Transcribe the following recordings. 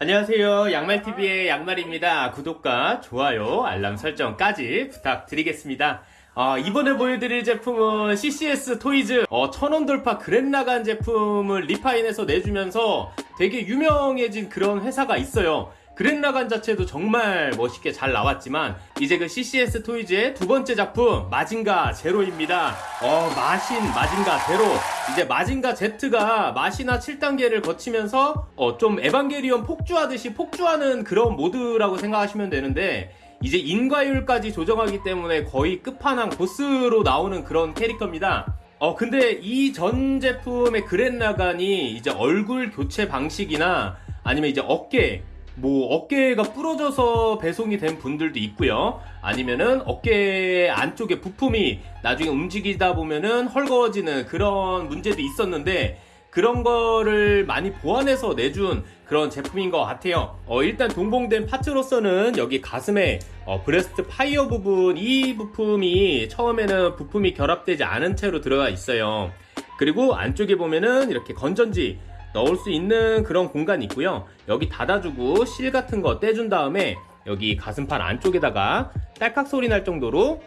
안녕하세요. 양말TV의 양말입니다. 구독과 좋아요, 알람 설정까지 부탁드리겠습니다. 어, 이번에 보여드릴 제품은 CCS 토이즈 어, 천원 돌파 그랜 나간 제품을 리파인해서 내주면서 되게 유명해진 그런 회사가 있어요. 그랜라간 자체도 정말 멋있게 잘 나왔지만 이제 그 CCS 토이즈의 두 번째 작품 마징가 제로입니다. 어 마신 마징가 제로 이제 마징가 Z가 마시나 7단계를 거치면서 어, 좀 에반게리온 폭주하듯이 폭주하는 그런 모드라고 생각하시면 되는데 이제 인과율까지 조정하기 때문에 거의 끝판왕 보스로 나오는 그런 캐릭터입니다. 어 근데 이 전 제품의 그랜라간이 이제 얼굴 교체 방식이나 아니면 이제 어깨 뭐 어깨가 부러져서 배송이 된 분들도 있고요. 아니면은 어깨 안쪽에 부품이 나중에 움직이다 보면은 헐거워지는 그런 문제도 있었는데 그런 거를 많이 보완해서 내준 그런 제품인 것 같아요. 어, 일단 동봉된 parts로서는 여기 가슴에 어, 브레스트 파이어 부분 이 부품이 처음에는 부품이 결합되지 않은 채로 들어가 있어요. 그리고 안쪽에 보면은 이렇게 건전지 넣을 수 있는 그런 공간이 있고요. 여기 닫아주고 실 같은 거 떼준 다음에 여기 가슴판 안쪽에다가 딸깍 소리 날 정도로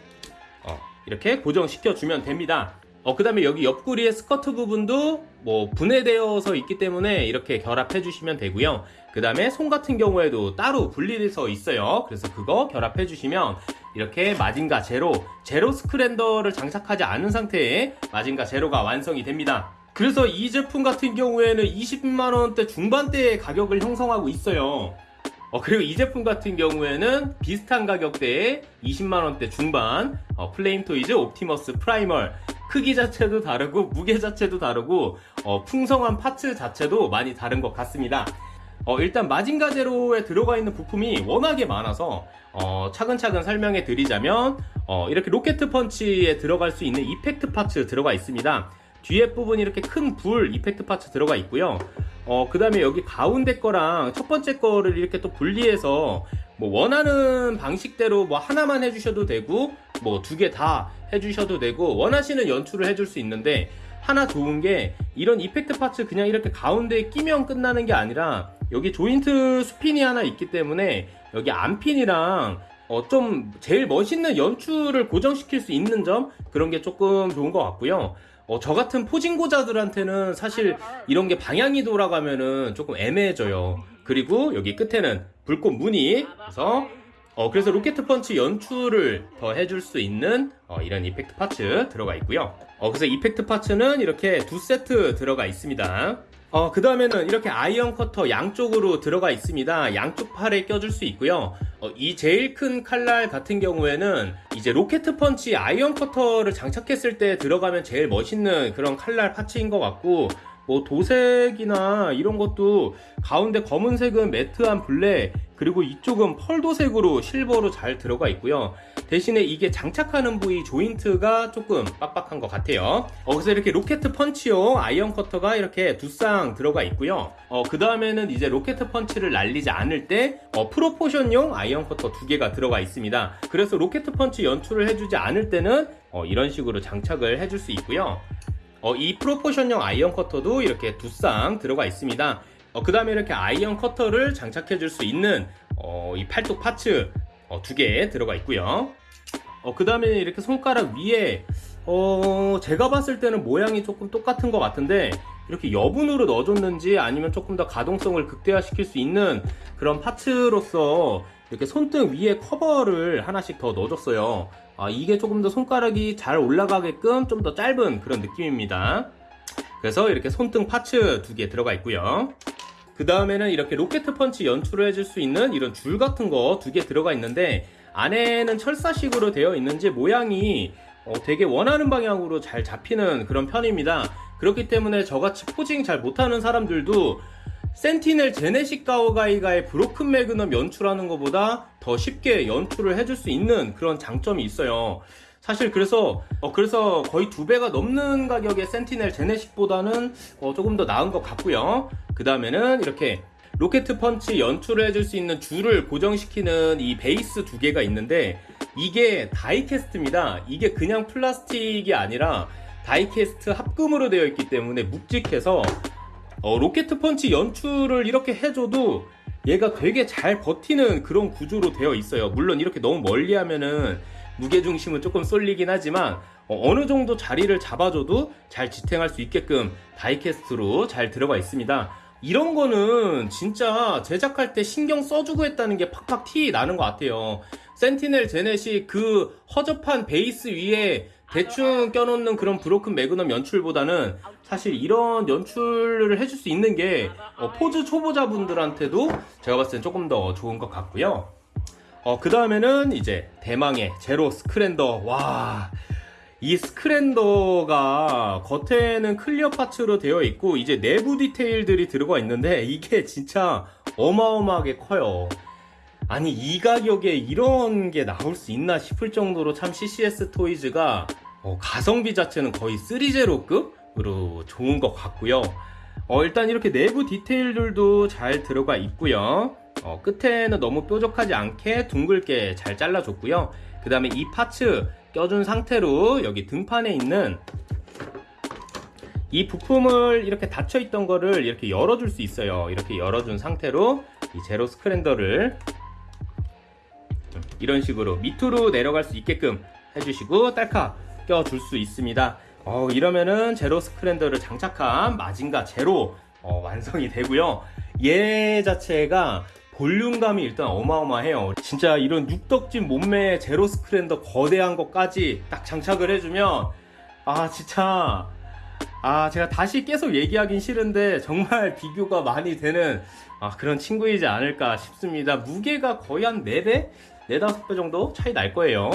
어, 이렇게 고정시켜 주면 됩니다. 어, 그 다음에 여기 옆구리의 스커트 부분도 뭐 분해되어서 있기 때문에 이렇게 결합해 주시면 되고요. 그 다음에 손 같은 경우에도 따로 분리돼서 있어요. 그래서 그거 결합해 주시면 이렇게 마징가 제로, 제로 스크랜더를 장착하지 않은 상태에 마징가 제로가 완성이 됩니다. 그래서 이 제품 같은 경우에는 20만원대 중반대의 가격을 형성하고 있어요. 어, 그리고 이 제품 같은 경우에는 비슷한 가격대에 20만원대 중반 어, 플레임 토이즈 옵티머스 프라이멀 크기 자체도 다르고 무게 자체도 다르고 어, 풍성한 parts 자체도 많이 다른 것 같습니다. 어, 일단 마징가 제로에 들어가 있는 부품이 워낙에 많아서 어, 차근차근 설명해 드리자면 어, 이렇게 로켓 펀치에 들어갈 수 있는 effect parts 들어가 있습니다. 뒤에 부분이 이렇게 큰 불 effect parts 들어가 있고요. 어, 그 다음에 여기 가운데 거랑 첫 번째 거를 이렇게 또 분리해서 뭐 원하는 방식대로 뭐 하나만 해주셔도 되고 뭐 두 개 다 해주셔도 되고 원하시는 연출을 해줄 수 있는데 하나 좋은 게 이런 이펙트 파츠 그냥 이렇게 가운데에 끼면 끝나는 게 아니라 여기 조인트 스핀이 하나 있기 때문에 여기 안핀이랑 어, 좀 제일 멋있는 연출을 고정시킬 수 있는 점 그런 게 조금 좋은 것 같고요. 어, 저 같은 포징고자들한테는 사실 이런 게 방향이 돌아가면은 조금 애매해져요. 그리고 여기 끝에는 불꽃 무늬 그래서 어, 그래서 로켓 펀치 연출을 더 해줄 수 있는 어, 이런 effect parts 들어가 있고요. 어, 그래서 effect parts는 이렇게 두 세트 들어가 있습니다. 어, 그 다음에는 이렇게 아이언 커터 양쪽으로 들어가 있습니다. 양쪽 팔에 껴줄 수 있고요. 어, 이 제일 큰 칼날 같은 경우에는 이제 로켓 펀치 아이언 커터를 장착했을 때 들어가면 제일 멋있는 그런 칼날 parts인 것 같고 뭐 도색이나 이런 것도 가운데 검은색은 matte한 블랙 그리고 이쪽은 펄도색으로 실버로 잘 들어가 있고요. 대신에 이게 장착하는 부위 조인트가 조금 빡빡한 것 같아요. 어, 그래서 이렇게 로켓 펀치용 아이언 커터가 이렇게 두 쌍 들어가 있고요. 어, 그 다음에는 이제 로켓 펀치를 날리지 않을 때 어, proportion용 아이언 커터 두 개가 들어가 있습니다. 그래서 로켓 펀치 연출을 해주지 않을 때는 어, 이런 식으로 장착을 해줄 수 있고요 어, 이 proportion형 아이언 커터도 이렇게 두 쌍 들어가 있습니다. 어, 그 다음에 이렇게 아이언 커터를 장착해 줄 수 있는 어, 이 팔뚝 parts 어, 두개 들어가 있고요. 어, 그 다음에 이렇게 손가락 위에 어, 제가 봤을 때는 모양이 조금 똑같은 것 같은데 이렇게 여분으로 넣어줬는지 아니면 조금 더 가동성을 극대화시킬 수 있는 그런 parts로서 이렇게 손등 위에 커버를 하나씩 더 넣어줬어요. 아, 이게 조금 더 손가락이 잘 올라가게끔 좀 더 짧은 그런 느낌입니다. 그래서 이렇게 손등 파츠 두 개 들어가 있고요. 그 다음에는 이렇게 로켓 펀치 연출을 해줄 수 있는 이런 줄 같은 거 두 개 들어가 있는데 안에는 철사식으로 되어 있는지 모양이 어, 되게 원하는 방향으로 잘 잡히는 그런 편입니다. 그렇기 때문에 저같이 포징 잘 못하는 사람들도 센티넬 제네식 가오가이가의 브로큰 매그넘 연출하는 것보다 더 쉽게 연출을 해줄 수 있는 그런 장점이 있어요. 사실 그래서 어 그래서 거의 두 배가 넘는 가격의 센티넬 제네식보다는 어 조금 더 나은 것 같고요. 그 다음에는 이렇게 로켓 펀치 연출을 해줄 수 있는 줄을 고정시키는 이 베이스 두 개가 있는데 이게 다이캐스트입니다. 이게 그냥 플라스틱이 아니라 다이캐스트 합금으로 되어 있기 때문에 묵직해서 어, 로켓 펀치 연출을 이렇게 해줘도 얘가 되게 잘 버티는 그런 구조로 되어 있어요. 물론 이렇게 너무 멀리 하면은 무게중심은 조금 쏠리긴 하지만 어, 느 정도 자리를 잡아줘도 잘 지탱할 수 있게끔 다이캐스트로 잘 들어가 있습니다. 이런 거는 진짜 제작할 때 신경 써주고 했다는 게 팍팍 티 나는 것 같아요. 센티넬 제넷이 그 허접한 베이스 위에 대충 껴놓는 그런 브로큰 매그넘 연출보다는 사실 이런 연출을 해줄 수 있는 게 어, 포즈 초보자분들한테도 제가 봤을 땐 조금 더 좋은 것 같고요. 어, 그 다음에는 이제 대망의 제로 스크랜더. 와. 이 스크랜더가 겉에는 clear parts로 되어 있고 이제 내부 디테일들이 들어가 있는데 이게 진짜 어마어마하게 커요. 아니 이 가격에 이런 게 나올 수 있나 싶을 정도로 참 CCS 토이즈가 어, 가성비 자체는 거의 3제로급으로 좋은 것 같고요. 어, 일단 이렇게 내부 디테일들도 잘 들어가 있고요. 어, 끝에는 너무 뾰족하지 않게 둥글게 잘 잘라줬고요. 그 다음에 이 파츠 껴준 상태로 여기 등판에 있는 이 부품을 이렇게 닫혀 있던 거를 이렇게 열어줄 수 있어요. 이렇게 열어준 상태로 이 제로 스크랜더를 이런 식으로 밑으로 내려갈 수 있게끔 해주시고 딸카 껴줄 수 있습니다. 어, 이러면은 제로 스크랜더를 장착한 마징가 제로 어, 완성이 되고요. 얘 자체가 볼륨감이 일단 어마어마해요. 진짜 이런 육덕진 몸매의 제로 스크랜더 거대한 것까지 딱 장착을 해주면 아 진짜 아 제가 다시 계속 얘기하긴 싫은데 정말 비교가 많이 되는 아, 그런 친구이지 않을까 싶습니다. 무게가 거의 한 4배? 4, 5배 정도 차이 날 거예요.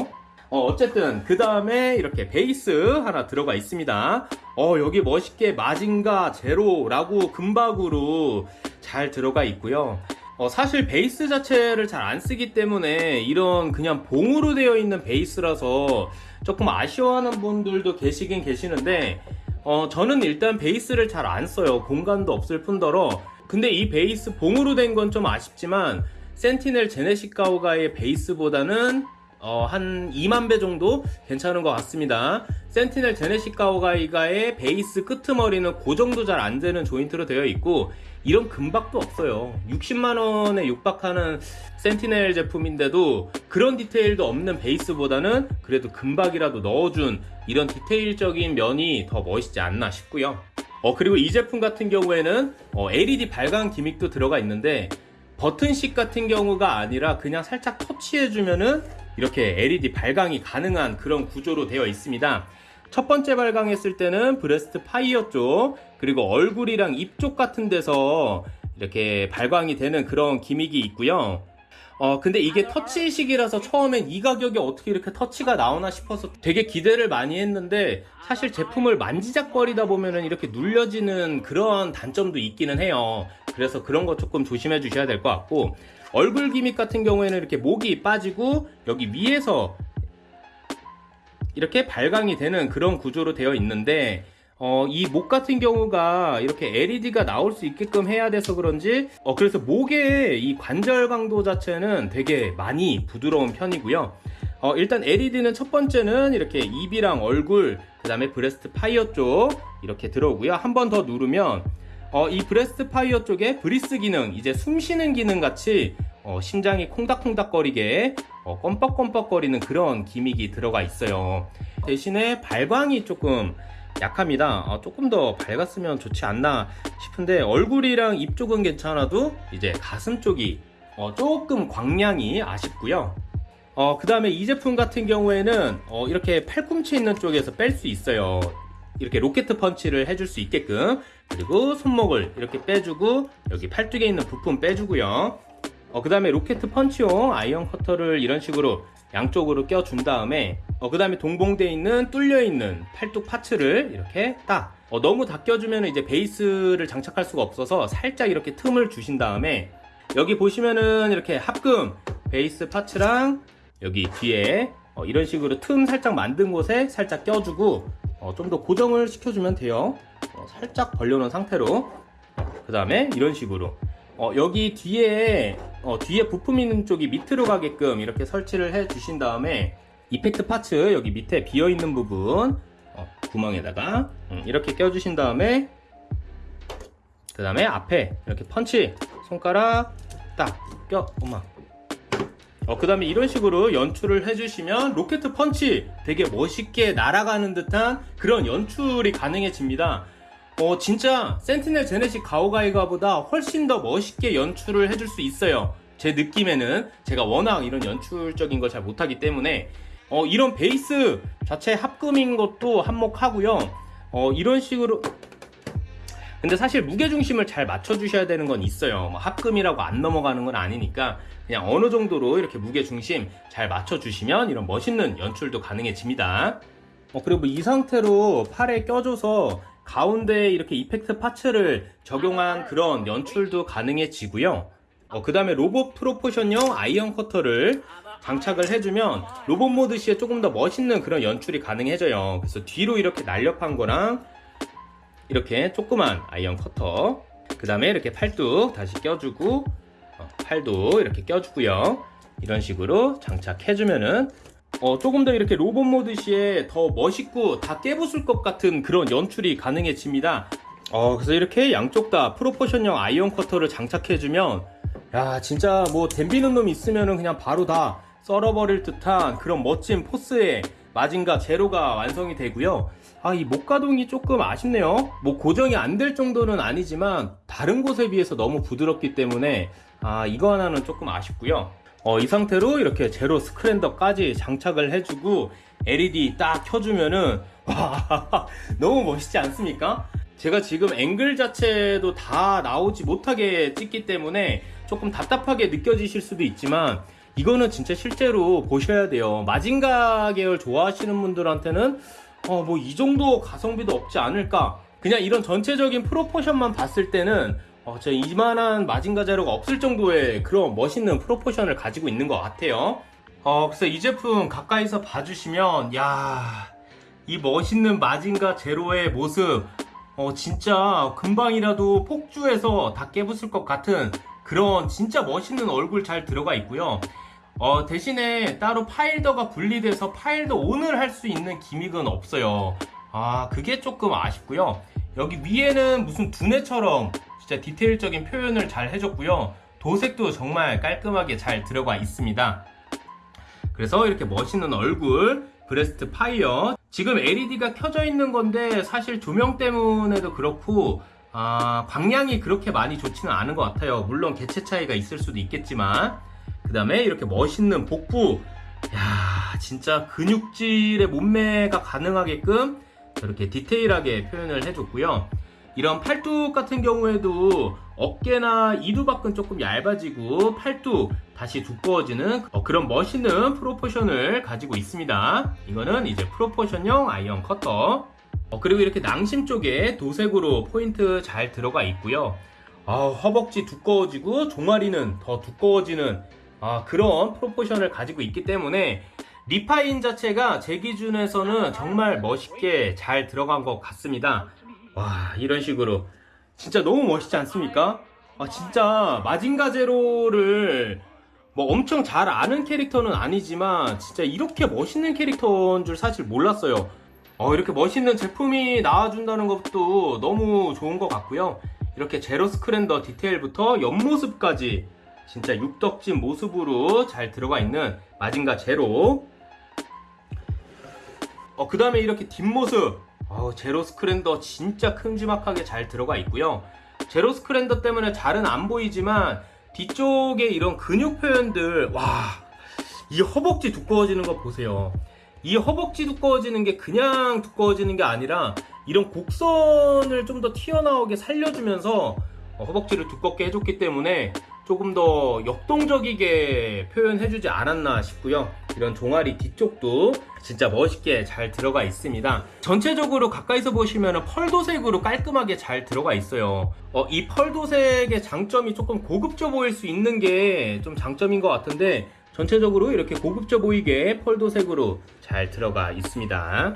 어, 어쨌든 그 다음에 이렇게 베이스 하나 들어가 있습니다. 어, 여기 멋있게 마징가 제로라고 금박으로 잘 들어가 있고요. 어, 사실 베이스 자체를 잘 안 쓰기 때문에 이런 그냥 봉으로 되어 있는 베이스라서 조금 아쉬워하는 분들도 계시긴 계시는데 어, 저는 일단 베이스를 잘 안 써요. 공간도 없을 뿐더러 근데 이 베이스 봉으로 된 건 좀 아쉽지만 센티넬 제네식 가오가의 베이스보다는 어, 한 2만 배 정도 괜찮은 것 같습니다. 센티넬 제네식 가오가이가의 베이스 끄트머리는 그 정도 잘 안 되는 조인트로 되어 있고 이런 금박도 없어요. 60만 원에 육박하는 센티넬 제품인데도 그런 디테일도 없는 베이스보다는 그래도 금박이라도 넣어준 이런 디테일적인 면이 더 멋있지 않나 싶고요. 어 그리고 이 제품 같은 경우에는 어, LED 발광 gimmick도 들어가 있는데 버튼식 같은 경우가 아니라 그냥 살짝 터치해주면은 이렇게 LED 발광이 가능한 그런 구조로 되어 있습니다. 첫 번째 발광했을 때는 브레스트 파이어 쪽 그리고 얼굴이랑 입 쪽 같은 데서 이렇게 발광이 되는 그런 gimmick이 있고요. 어 근데 이게 터치식이라서 처음엔 이 가격에 어떻게 이렇게 터치가 나오나 싶어서 되게 기대를 많이 했는데 사실 제품을 만지작거리다 보면은 이렇게 눌려지는 그런 단점도 있기는 해요. 그래서 그런 거 조금 조심해 주셔야 될 것 같고 얼굴 gimmick 같은 경우에는 이렇게 목이 빠지고 여기 위에서 이렇게 발광이 되는 그런 구조로 되어 있는데 어, 이 목 같은 경우가 이렇게 LED가 나올 수 있게끔 해야 돼서 그런지 어, 그래서 목의 이 관절 강도 자체는 되게 많이 부드러운 편이고요. 어, 일단 LED는 첫 번째는 이렇게 입이랑 얼굴 그 다음에 브레스트 파이어 쪽 이렇게 들어오고요. 한 번 더 누르면 어, 이 브레스트 파이어 쪽에 breath 기능 이제 숨 쉬는 기능 같이 어, 심장이 콩닥콩닥거리게 어, 껌뻑껌뻑거리는 그런 gimmick이 들어가 있어요. 대신에 발광이 조금 약합니다. 어, 조금 더 밝았으면 좋지 않나 싶은데 얼굴이랑 입 쪽은 괜찮아도 이제 가슴 쪽이 어, 조금 광량이 아쉽고요. 어, 그 다음에 이 제품 같은 경우에는 어, 이렇게 팔꿈치 있는 쪽에서 뺄 수 있어요 이렇게 로켓 펀치를 해줄 수 있게끔 그리고 손목을 이렇게 빼주고 여기 팔뚝에 있는 부품 빼주고요. 어, 그 다음에 로켓 펀치용 아이언 커터를 이런 식으로 양쪽으로 껴준 다음에 어, 그 다음에 동봉되어 있는 뚫려 있는 팔뚝 parts를 이렇게 딱 어, 너무 다 껴주면 이제 베이스를 장착할 수가 없어서 살짝 이렇게 틈을 주신 다음에 여기 보시면은 이렇게 합금 베이스 parts랑 여기 뒤에 어, 이런 식으로 틈 살짝 만든 곳에 살짝 껴주고 어, 좀 더 고정을 시켜주면 돼요. 어, 살짝 벌려놓은 상태로. 그 다음에 이런 식으로. 어, 여기 뒤에 어, 뒤에 부품 있는 쪽이 밑으로 가게끔 이렇게 설치를 해 주신 다음에 이펙트 파츠 여기 밑에 비어 있는 부분 어, 구멍에다가 음, 이렇게 껴 주신 다음에 그 다음에 앞에 이렇게 펀치 손가락 딱 껴, 엄마. 어, 그 다음에 이런 식으로 연출을 해주시면 로켓 펀치 되게 멋있게 날아가는 듯한 그런 연출이 가능해집니다. 어, 진짜 센티넬 제네식 가오가이가보다 훨씬 더 멋있게 연출을 해줄 수 있어요. 제 느낌에는 제가 워낙 이런 연출적인 걸 잘 못하기 때문에 어, 이런 베이스 자체 합금인 것도 한몫하고요. 어, 이런 식으로 근데 사실 무게중심을 잘 맞춰주셔야 되는 건 있어요. 뭐 합금이라고 안 넘어가는 건 아니니까 그냥 어느 정도로 이렇게 무게중심 잘 맞춰주시면 이런 멋있는 연출도 가능해집니다. 어, 그리고 이 상태로 팔에 껴줘서 가운데에 이렇게 effect parts를 적용한 그런 연출도 가능해지고요. 어, 그 다음에 로봇 proportion용 아이언 커터를 장착을 해주면 로봇 모드 시에 조금 더 멋있는 그런 연출이 가능해져요. 그래서 뒤로 이렇게 날렵한 거랑 이렇게 조그만 아이언 커터 그 다음에 이렇게 팔뚝 다시 껴주고 어, 팔도 이렇게 껴주고요. 이런 식으로 장착해주면은 어, 조금 더 이렇게 로봇 모드 시에 더 멋있고 다 깨부술 것 같은 그런 연출이 가능해집니다. 어, 그래서 이렇게 양쪽 다 proportion형 아이언 커터를 장착해주면 야 진짜 뭐 댐비는 놈 있으면은 그냥 바로 다 썰어버릴 듯한 그런 멋진 포스의 마징가 제로가 완성이 되고요 아, 이 목가동이 조금 아쉽네요. 뭐 고정이 안 될 정도는 아니지만 다른 곳에 비해서 너무 부드럽기 때문에 아, 이거 하나는 조금 아쉽고요. 어, 이 상태로 이렇게 제로 스크랜더까지 장착을 해주고 LED 딱 켜주면은 와, 너무 멋있지 않습니까? 제가 지금 앵글 자체도 다 나오지 못하게 찍기 때문에 조금 답답하게 느껴지실 수도 있지만 이거는 진짜 실제로 보셔야 돼요. 마징가 계열 좋아하시는 분들한테는 어, 뭐 이 정도 가성비도 없지 않을까. 그냥 이런 전체적인 프로포션만 봤을 때는 어, 저 이만한 마징가 자료가 없을 정도의 그런 멋있는 프로포션을 가지고 있는 것 같아요. 어, 그래서 이 제품 가까이서 봐주시면, 야, 이 멋있는 마징가 제로의 모습, 어, 진짜 금방이라도 폭주해서 다 깨부술 것 같은 그런 진짜 멋있는 얼굴 잘 들어가 있고요. 어, 대신에 따로 파일더가 분리돼서 파일더 온을 할수 있는 기믹은 없어요. 아, 그게 조금 아쉽고요. 여기 위에는 무슨 두뇌처럼 진짜 디테일적인 표현을 잘 해줬고요. 도색도 정말 깔끔하게 잘 들어가 있습니다. 그래서 이렇게 멋있는 얼굴, 브레스트 파이어. 지금 LED가 켜져 있는 건데 사실 조명 때문에도 그렇고 아, 광량이 그렇게 많이 좋지는 않은 것 같아요. 물론 개체 차이가 있을 수도 있겠지만 그 다음에 이렇게 멋있는 복부. 야 진짜 근육질의 몸매가 가능하게끔 이렇게 디테일하게 표현을 해줬고요. 이런 팔뚝 같은 경우에도 어깨나 이두박은 조금 얇아지고 팔뚝 다시 두꺼워지는 어, 그런 멋있는 proportion을 가지고 있습니다. 이거는 이제 proportion형 아이언 커터. 어, 그리고 이렇게 낭심 쪽에 도색으로 포인트 잘 들어가 있고요. 아, 허벅지 두꺼워지고 종아리는 더 두꺼워지는 아, 그런 프로포션을 가지고 있기 때문에 리파인 자체가 제 기준에서는 정말 멋있게 잘 들어간 것 같습니다. 와, 이런 식으로. 진짜 너무 멋있지 않습니까? 아, 진짜 마징가 제로를 뭐 엄청 잘 아는 캐릭터는 아니지만 진짜 이렇게 멋있는 캐릭터인 줄 사실 몰랐어요. 어, 이렇게 멋있는 제품이 나와준다는 것도 너무 좋은 것 같고요. 이렇게 제로 스크랜더 디테일부터 옆모습까지 진짜 육덕진 모습으로 잘 들어가 있는 마징가 제로. 어, 그 다음에 이렇게 뒷모습. 어, 제로 스크랜더 진짜 큼지막하게 잘 들어가 있고요. 제로 스크랜더 때문에 잘은 안 보이지만 뒤쪽에 이런 근육 표현들 와 이 허벅지 두꺼워지는 거 보세요. 이 허벅지 두꺼워지는 게 그냥 두꺼워지는 게 아니라 이런 곡선을 좀 더 튀어나오게 살려주면서 어, 허벅지를 두껍게 해줬기 때문에 조금 더 역동적이게 표현해주지 않았나 싶고요. 이런 종아리 뒤쪽도 진짜 멋있게 잘 들어가 있습니다. 전체적으로 가까이서 보시면 펄도색으로 깔끔하게 잘 들어가 있어요. 어, 이 펄도색의 장점이 조금 고급져 보일 수 있는 게 좀 장점인 것 같은데 전체적으로 이렇게 고급져 보이게 펄도색으로 잘 들어가 있습니다.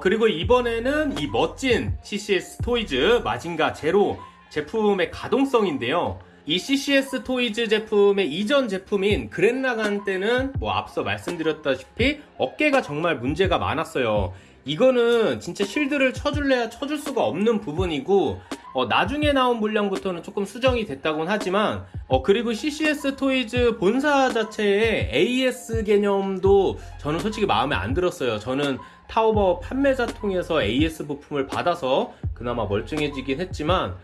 그리고 이번에는 이 멋진 CCS 토이즈 마징가 제로 제품의 가동성인데요. 이 CCS 토이즈 제품의 이전 제품인 그렌라간 때는 뭐 앞서 말씀드렸다시피 어깨가 정말 문제가 많았어요. 이거는 진짜 shield를 쳐줄래야 쳐줄 수가 없는 부분이고 어, 나중에 나온 물량부터는 조금 수정이 됐다곤 하지만 어, 그리고 CCS 토이즈 본사 자체의 AS 개념도 저는 솔직히 마음에 안 들었어요. 저는 타오버 판매자 통해서 AS 부품을 받아서 그나마 멀쩡해지긴 했지만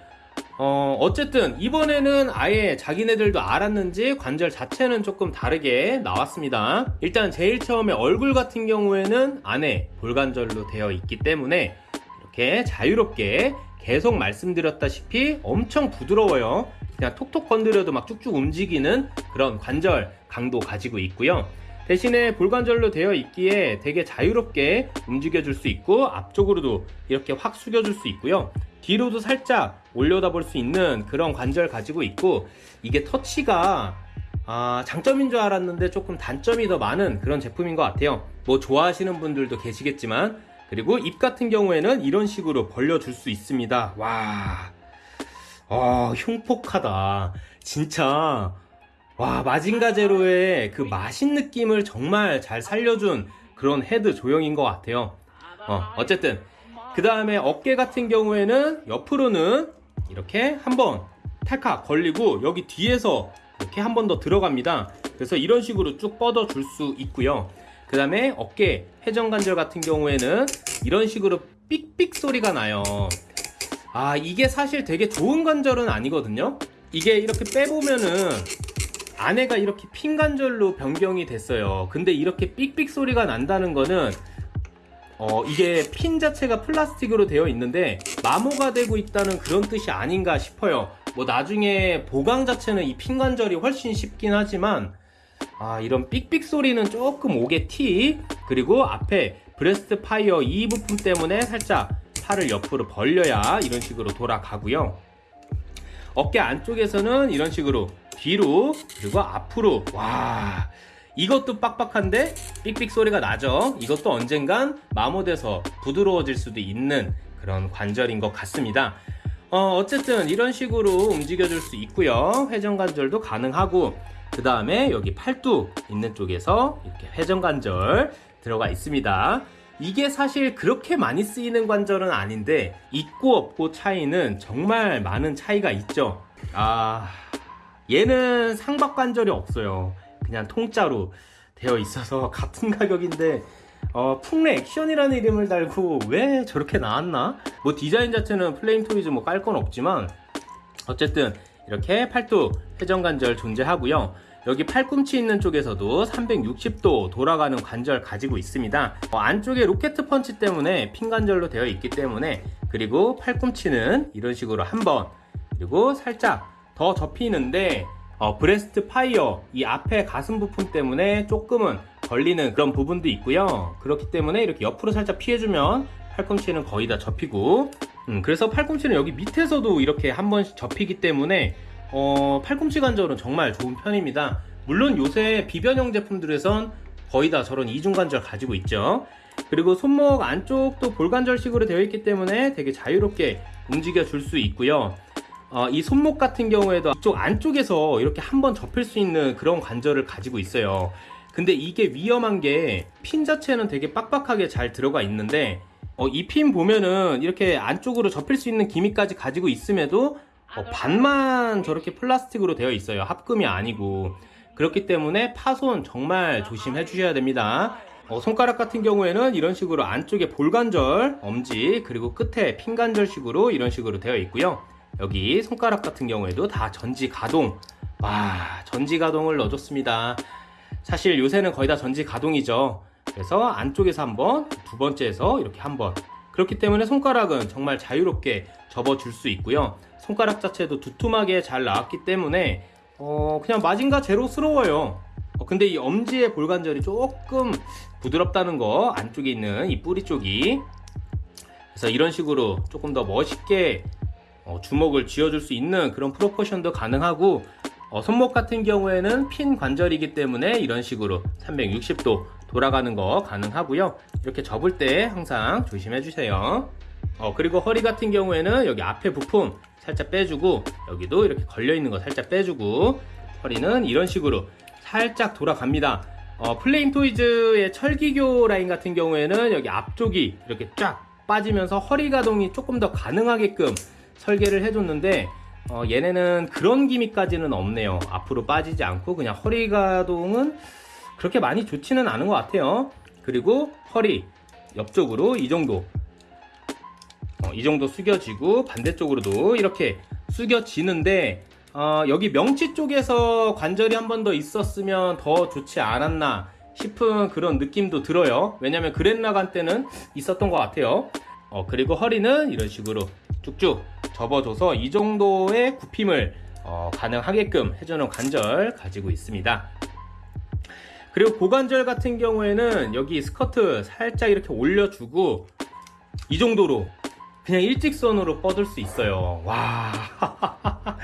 어, 어쨌든 이번에는 아예 자기네들도 알았는지 관절 자체는 조금 다르게 나왔습니다. 일단 제일 처음에 얼굴 같은 경우에는 안에 볼관절로 되어 있기 때문에 이렇게 자유롭게 계속 말씀드렸다시피 엄청 부드러워요. 그냥 톡톡 건드려도 막 쭉쭉 움직이는 그런 관절 강도 가지고 있고요. 대신에 볼관절로 되어 있기에 되게 자유롭게 움직여 줄 수 있고 앞쪽으로도 이렇게 확 숙여 줄 수 있고요. 뒤로도 살짝 올려다 볼 수 있는 그런 관절 가지고 있고 이게 터치가 아, 장점인 줄 알았는데 조금 단점이 더 많은 그런 제품인 것 같아요. 뭐 좋아하시는 분들도 계시겠지만 그리고 입 같은 경우에는 이런 식으로 벌려줄 수 있습니다. 와, 아, 흉폭하다. 진짜 와 마징가 제로의 그 마신 느낌을 정말 잘 살려준 그런 헤드 조형인 것 같아요. 어, 어쨌든 그 다음에 어깨 같은 경우에는 옆으로는 이렇게 한번 탈칵 걸리고 여기 뒤에서 이렇게 한 번 더 들어갑니다. 그래서 이런 식으로 쭉 뻗어 줄 수 있고요. 그 다음에 어깨 회전관절 같은 경우에는 이런 식으로 삑삑 소리가 나요. 아 이게 사실 되게 좋은 관절은 아니거든요. 이게 이렇게 빼보면은 안에가 이렇게 핀 관절로 변경이 됐어요. 근데 이렇게 삑삑 소리가 난다는 거는 어, 이게 핀 자체가 플라스틱으로 되어 있는데 마모가 되고 있다는 그런 뜻이 아닌가 싶어요. 뭐 나중에 보강 자체는 이 핀 관절이 훨씬 쉽긴 하지만 아, 이런 삑삑 소리는 조금 옥에 티 그리고 앞에 브레스트 파이어 이 부품 때문에 살짝 팔을 옆으로 벌려야 이런 식으로 돌아가고요. 어깨 안쪽에서는 이런 식으로 뒤로 그리고 앞으로 와 이것도 빡빡한데 삑삑 소리가 나죠. 이것도 언젠간 마모돼서 부드러워질 수도 있는 그런 관절인 것 같습니다. 어, 어쨌든 이런 식으로 움직여 줄 수 있고요. 회전 관절도 가능하고 그 다음에 여기 팔뚝 있는 쪽에서 이렇게 회전 관절 들어가 있습니다. 이게 사실 그렇게 많이 쓰이는 관절은 아닌데 있고 없고 차이는 정말 많은 차이가 있죠. 아 얘는 상박 관절이 없어요 그냥 통짜로 되어 있어서 같은 가격인데 어, 풍뢰 액션이라는 이름을 달고 왜 저렇게 나왔나? 뭐 디자인 자체는 플레임 토이즈 뭐 깔 건 없지만 어쨌든 이렇게 팔뚝 회전 관절 존재하고요. 여기 팔꿈치 있는 쪽에서도 360도 돌아가는 관절 가지고 있습니다. 어, 안쪽에 로켓 펀치 때문에 핀 관절로 되어 있기 때문에 그리고 팔꿈치는 이런 식으로 한번 그리고 살짝 더 접히는데 어, 브레스트 파이어 이 앞에 가슴 부품 때문에 조금은 걸리는 그런 부분도 있고요. 그렇기 때문에 이렇게 옆으로 살짝 피해주면 팔꿈치는 거의 다 접히고 음, 그래서 팔꿈치는 여기 밑에서도 이렇게 한 번씩 접히기 때문에 어, 팔꿈치 관절은 정말 좋은 편입니다. 물론 요새 비변형 제품들에선 거의 다 저런 이중 관절 가지고 있죠. 그리고 손목 안쪽도 볼관절식으로 되어 있기 때문에 되게 자유롭게 움직여 줄 수 있고요 어, 이 손목 같은 경우에도 이쪽 안쪽에서 이렇게 한번 접힐 수 있는 그런 관절을 가지고 있어요. 근데 이게 위험한 게 핀 자체는 되게 빡빡하게 잘 들어가 있는데 어, 이 핀 보면은 이렇게 안쪽으로 접힐 수 있는 기미까지 가지고 있음에도 어, 반만 저렇게 플라스틱으로 되어 있어요. 합금이 아니고 그렇기 때문에 파손 정말 조심해 주셔야 됩니다. 어, 손가락 같은 경우에는 이런 식으로 안쪽에 볼관절, 엄지 그리고 끝에 핀관절식으로 이런 식으로 되어 있고요. 여기 손가락 같은 경우에도 다 전지 가동. 와 전지 가동을 넣어줬습니다. 사실 요새는 거의 다 전지 가동이죠. 그래서 안쪽에서 한번 두 번째에서 이렇게 한번. 그렇기 때문에 손가락은 정말 자유롭게 접어줄 수 있고요. 손가락 자체도 두툼하게 잘 나왔기 때문에 어 그냥 마징가 제로스러워요. 어, 근데 이 엄지의 볼관절이 조금 부드럽다는 거 안쪽에 있는 이 뿌리 쪽이. 그래서 이런 식으로 조금 더 멋있게 어, 주먹을 쥐어줄 수 있는 그런 프로포션도 가능하고 어, 손목 같은 경우에는 핀 관절이기 때문에 이런 식으로 360도 돌아가는 거 가능하고요. 이렇게 접을 때 항상 조심해 주세요. 어, 그리고 허리 같은 경우에는 여기 앞에 부품 살짝 빼주고 여기도 이렇게 걸려 있는 거 살짝 빼주고 허리는 이런 식으로 살짝 돌아갑니다. 어, 플레임 토이즈의 철기교 라인 같은 경우에는 여기 앞쪽이 이렇게 쫙 빠지면서 허리 가동이 조금 더 가능하게끔 설계를 해줬는데 어, 얘네는 그런 기미까지는 없네요. 앞으로 빠지지 않고 그냥 허리 가동은 그렇게 많이 좋지는 않은 것 같아요. 그리고 허리 옆쪽으로 이 정도 어, 이 정도 숙여지고 반대쪽으로도 이렇게 숙여지는데 어, 여기 명치 쪽에서 관절이 한 번 더 있었으면 더 좋지 않았나 싶은 그런 느낌도 들어요. 왜냐면 그랜라간 때는 있었던 것 같아요. 어, 그리고 허리는 이런 식으로 쭉쭉 접어줘서 이 정도의 굽힘을 어, 가능하게끔 해주는 관절 가지고 있습니다. 그리고 고관절 같은 경우에는 여기 스커트 살짝 이렇게 올려주고 이 정도로 그냥 일직선으로 뻗을 수 있어요. 와.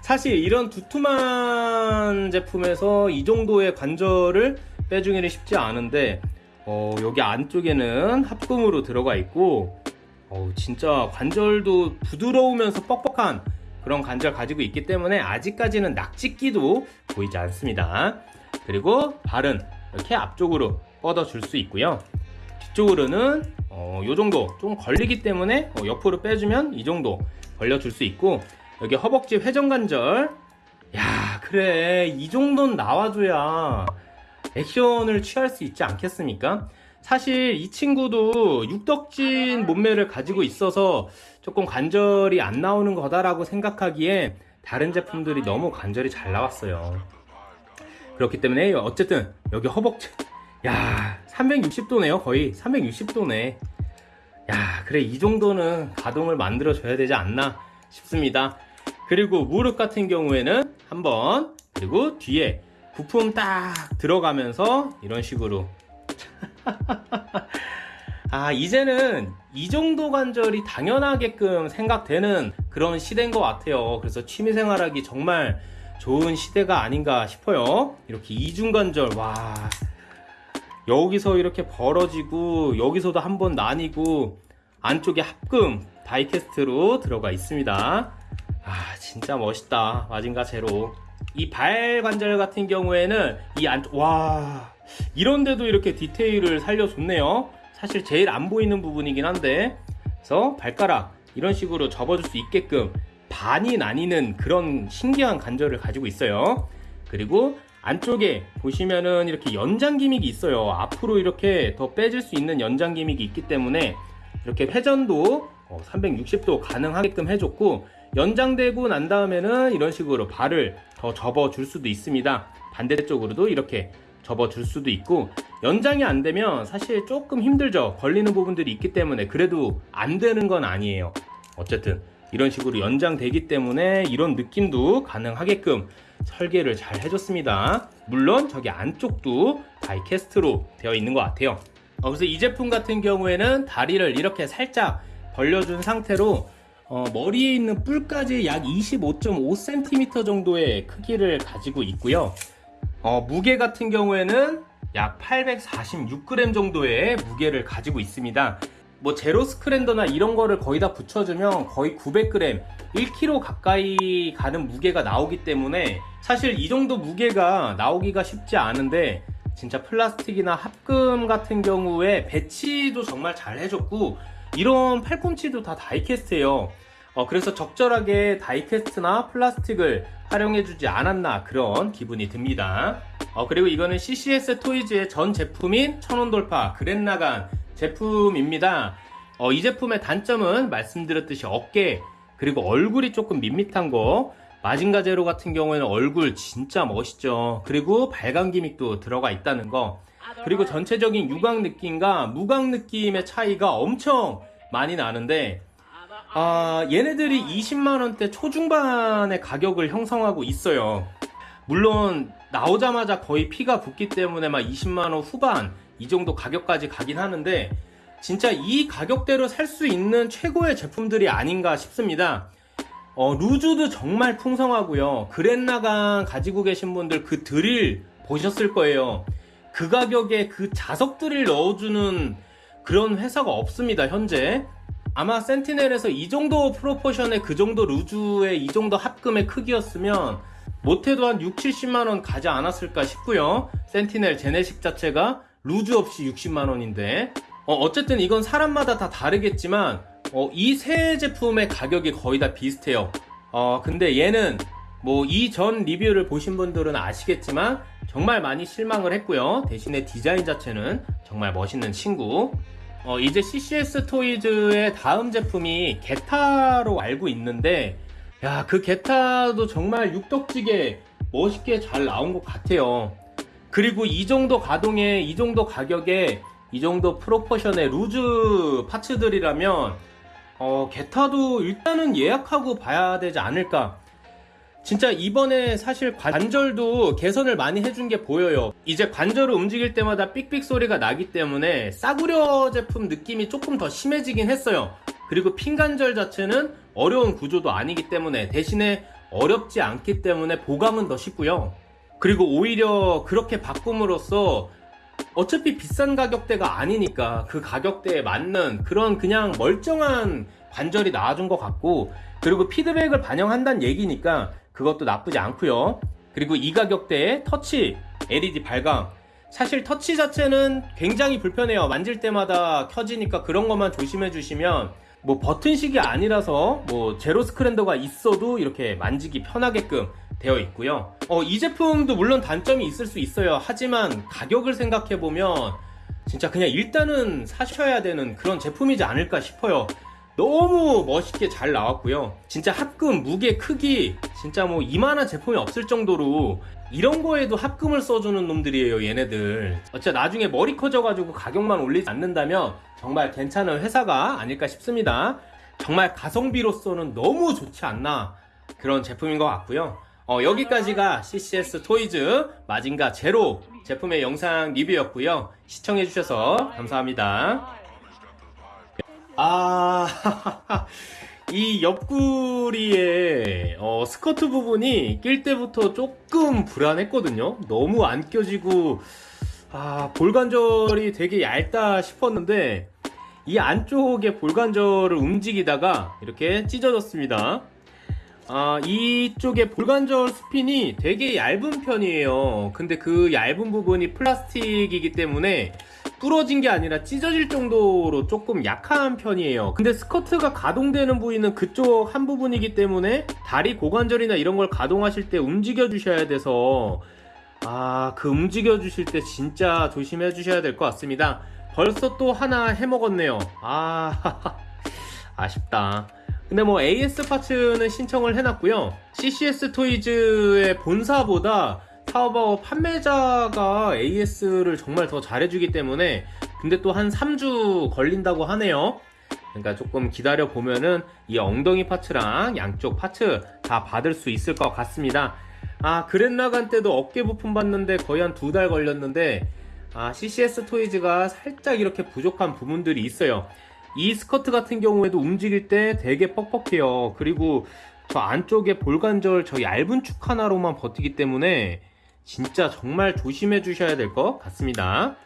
사실 이런 두툼한 제품에서 이 정도의 관절을 빼주기는 쉽지 않은데, 어, 여기 안쪽에는 합금으로 들어가 있고, 어, 진짜 관절도 부드러우면서 뻑뻑한 그런 관절 가지고 있기 때문에 아직까지는 낙지끼도 보이지 않습니다. 그리고 발은 이렇게 앞쪽으로 뻗어 줄 수 있고요. 뒤쪽으로는 어, 요 정도 좀 걸리기 때문에 어, 옆으로 빼주면 이 정도 벌려 줄 수 있고 여기 허벅지 회전관절 야 그래 이 정도는 나와줘야 액션을 취할 수 있지 않겠습니까? 사실 이 친구도 육덕진 몸매를 가지고 있어서 조금 관절이 안 나오는 거다라고 생각하기에 다른 제품들이 너무 관절이 잘 나왔어요. 그렇기 때문에 어쨌든 여기 허벅지 야 360도네요 거의. 360도네. 야 그래 이 정도는 가동을 만들어 줘야 되지 않나 싶습니다. 그리고 무릎 같은 경우에는 한번 그리고 뒤에 부품 딱 들어가면서 이런 식으로 아 이제는 이 정도 관절이 당연하게끔 생각되는 그런 시대인 것 같아요. 그래서 취미생활하기 정말 좋은 시대가 아닌가 싶어요. 이렇게 이중관절 와. 여기서 이렇게 벌어지고 여기서도 한번 나뉘고 안쪽에 합금 다이캐스트로 들어가 있습니다. 아 진짜 멋있다. 마징가 제로. 이 발 관절 같은 경우에는 이 안쪽 와 이런데도 이렇게 디테일을 살려줬네요 사실 제일 안 보이는 부분이긴 한데 그래서 발가락 이런 식으로 접어줄 수 있게끔 반이 나뉘는 그런 신기한 관절을 가지고 있어요 그리고 안쪽에 보시면은 이렇게 연장 기믹이 있어요. 앞으로 이렇게 더 빼질 수 있는 연장 기믹이 있기 때문에 이렇게 회전도 360도 가능하게끔 해줬고 연장되고 난 다음에는 이런 식으로 발을 더 접어 줄 수도 있습니다. 반대쪽으로도 이렇게 접어줄 수도 있고 연장이 안 되면 사실 조금 힘들죠. 걸리는 부분들이 있기 때문에 그래도 안 되는 건 아니에요. 어쨌든 이런 식으로 연장되기 때문에 이런 느낌도 가능하게끔 설계를 잘 해줬습니다. 물론 저기 안쪽도 다이캐스트로 되어 있는 것 같아요. 어, 그래서 이 제품 같은 경우에는 다리를 이렇게 살짝 벌려준 상태로 어, 머리에 있는 뿔까지 약 25.5cm 정도의 크기를 가지고 있고요. 어, 무게 같은 경우에는 약 846g 정도의 무게를 가지고 있습니다. 뭐 제로 스크랜더나 이런 거를 거의 다 붙여주면 거의 900g, 1kg 가까이 가는 무게가 나오기 때문에 사실 이 정도 무게가 나오기가 쉽지 않은데 진짜 플라스틱이나 합금 같은 경우에 배치도 정말 잘 해줬고 이런 팔꿈치도 다 다이캐스트예요. 어, 그래서 적절하게 다이캐스트나 플라스틱을 활용해주지 않았나 그런 기분이 듭니다. 어, 그리고 이거는 CCS 토이즈의 전 제품인 천원 돌파 그랜나간 제품입니다. 어, 이 제품의 단점은 말씀드렸듯이 어깨 그리고 얼굴이 조금 밋밋한 거 마징가 제로 같은 경우에는 얼굴 진짜 멋있죠. 그리고 발광 기믹도 들어가 있다는 거. 그리고 전체적인 유광 느낌과 무광 느낌의 차이가 엄청 많이 나는데 아, 얘네들이 20만원대 초중반의 가격을 형성하고 있어요. 물론 나오자마자 거의 피가 붙기 때문에 막 20만원 후반 이 정도 가격까지 가긴 하는데 진짜 이 가격대로 살 수 있는 최고의 제품들이 아닌가 싶습니다. 어, 루즈도 정말 풍성하고요. 그랜나강 가지고 계신 분들 그 드릴 보셨을 거예요. 그 가격에 그 자석 드릴 넣어주는 그런 회사가 없습니다, 현재. 아마 센티넬에서 이 정도 프로포션의 그 정도 루즈의 이 정도 합금의 크기였으면 못해도 한 6, 70만원 가지 않았을까 싶고요. 센티넬 제네식 자체가 루즈 없이 60만원인데. 어, 쨌든 이건 사람마다 다 다르겠지만 어, 이 세 제품의 가격이 거의 다 비슷해요. 어, 근데 얘는 뭐 이 전 리뷰를 보신 분들은 아시겠지만 정말 많이 실망을 했고요. 대신에 디자인 자체는 정말 멋있는 친구 어, 이제 CCS 토이즈의 다음 제품이 게타로 알고 있는데 야 그 게타도 정말 육덕지게 멋있게 잘 나온 것 같아요. 그리고 이 정도 가동에 이 정도 가격에 이 정도 프로포션의 루즈 파츠들이라면 어, 게타도 일단은 예약하고 봐야 되지 않을까 진짜 이번에 사실 관절도 개선을 많이 해준 게 보여요. 이제 관절을 움직일 때마다 삑삑 소리가 나기 때문에 싸구려 제품 느낌이 조금 더 심해지긴 했어요. 그리고 핀관절 자체는 어려운 구조도 아니기 때문에 대신에 어렵지 않기 때문에 보강은 더 쉽고요. 그리고 오히려 그렇게 바꿈으로써 어차피 비싼 가격대가 아니니까 그 가격대에 맞는 그런 그냥 멀쩡한 관절이 나와준 것 같고 그리고 피드백을 반영한다는 얘기니까 그것도 나쁘지 않고요. 그리고 이 가격대에 터치 LED 발광. 사실 터치 자체는 굉장히 불편해요. 만질 때마다 켜지니까 그런 것만 조심해 주시면 뭐 버튼식이 아니라서 뭐 제로 스크랜더가 있어도 이렇게 만지기 편하게끔 되어 있고요. 어, 이 제품도 물론 단점이 있을 수 있어요. 하지만 가격을 생각해 보면 진짜 그냥 일단은 사셔야 되는 그런 제품이지 않을까 싶어요 너무 멋있게 잘 나왔고요. 진짜 합금 무게 크기 진짜 뭐 이만한 제품이 없을 정도로 이런 거에도 합금을 써주는 놈들이에요 얘네들. 어차 나중에 머리 커져가지고 가격만 올리지 않는다면 정말 괜찮은 회사가 아닐까 싶습니다. 정말 가성비로서는 너무 좋지 않나 그런 제품인 것 같고요. 어, 여기까지가 CCS 토이즈 마징가 제로 제품의 영상 리뷰였고요. 시청해주셔서 감사합니다 아, 이 옆구리에 어, 스커트 부분이 낄 때부터 조금 불안했거든요. 너무 안 껴지고 아, 볼관절이 되게 얇다 싶었는데 이 안쪽에 볼관절을 움직이다가 이렇게 찢어졌습니다. 아, 이쪽에 볼관절 스핀이 되게 얇은 편이에요. 근데 그 얇은 부분이 플라스틱이기 때문에 부러진 게 아니라 찢어질 정도로 조금 약한 편이에요. 근데 스커트가 가동되는 부위는 그쪽 한 부분이기 때문에 다리 고관절이나 이런 걸 가동하실 때 움직여 주셔야 돼서 아 그 움직여 주실 때 진짜 조심해 주셔야 될 것 같습니다. 벌써 또 하나 해먹었네요. 아 아쉽다. 근데 뭐 AS 파츠는 신청을 해놨고요. CCS 토이즈의 본사보다 타오바오 판매자가 AS를 정말 더 잘해주기 때문에 근데 또 한 3주 걸린다고 하네요. 그러니까 조금 기다려 보면은 이 엉덩이 파츠랑 양쪽 파츠 다 받을 수 있을 것 같습니다. 아 그랜라간 때도 어깨 부품 받는데 거의 한 두 달 걸렸는데 아 CCS 토이즈가 살짝 이렇게 부족한 부분들이 있어요. 이 스커트 같은 경우에도 움직일 때 되게 뻑뻑해요. 그리고 저 안쪽에 볼관절 저 얇은 축 하나로만 버티기 때문에 진짜 정말 조심해 주셔야 될 것 같습니다.